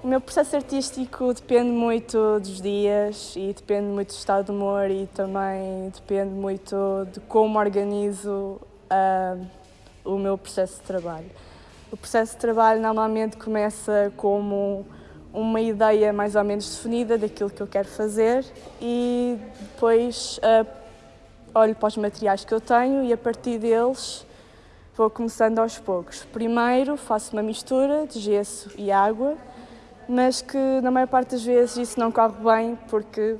O meu processo artístico depende muito dos dias e depende muito do estado de humor e também depende muito de como organizo uh, o meu processo de trabalho. O processo de trabalho normalmente começa como uma ideia mais ou menos definida daquilo que eu quero fazer e depois uh, olho para os materiais que eu tenho e a partir deles vou começando aos poucos. Primeiro faço uma mistura de gesso e água mas que na maior parte das vezes isso não corre bem porque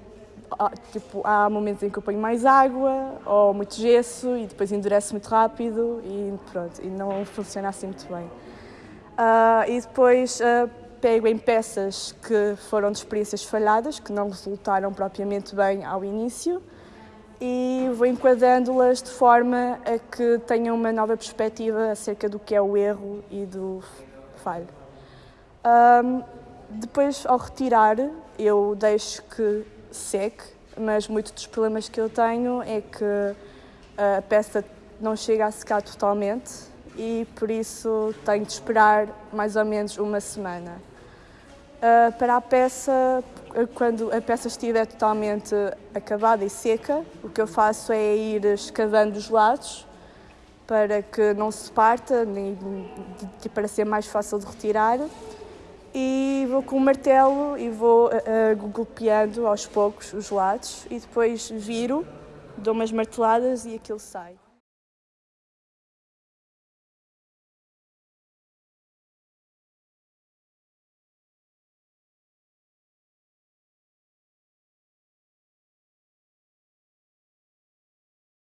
tipo, há momentos em que eu ponho mais água ou muito gesso e depois endurece muito rápido e pronto, e não funciona assim muito bem. Uh, e depois uh, pego em peças que foram de experiências falhadas, que não resultaram propriamente bem ao início e vou enquadrando-las de forma a que tenham uma nova perspectiva acerca do que é o erro e do falho. Um, ah, depois, ao retirar, eu deixo que seque, mas muitos dos problemas que eu tenho é que a peça não chega a secar totalmente e por isso tenho de esperar mais ou menos uma semana. Uh, para a peça, quando a peça estiver totalmente acabada e seca, o que eu faço é ir escavando os lados para que não se parta, nem, para ser mais fácil de retirar e vou com o martelo e vou uh, golpeando aos poucos os lados e depois viro, dou umas marteladas e aquilo sai.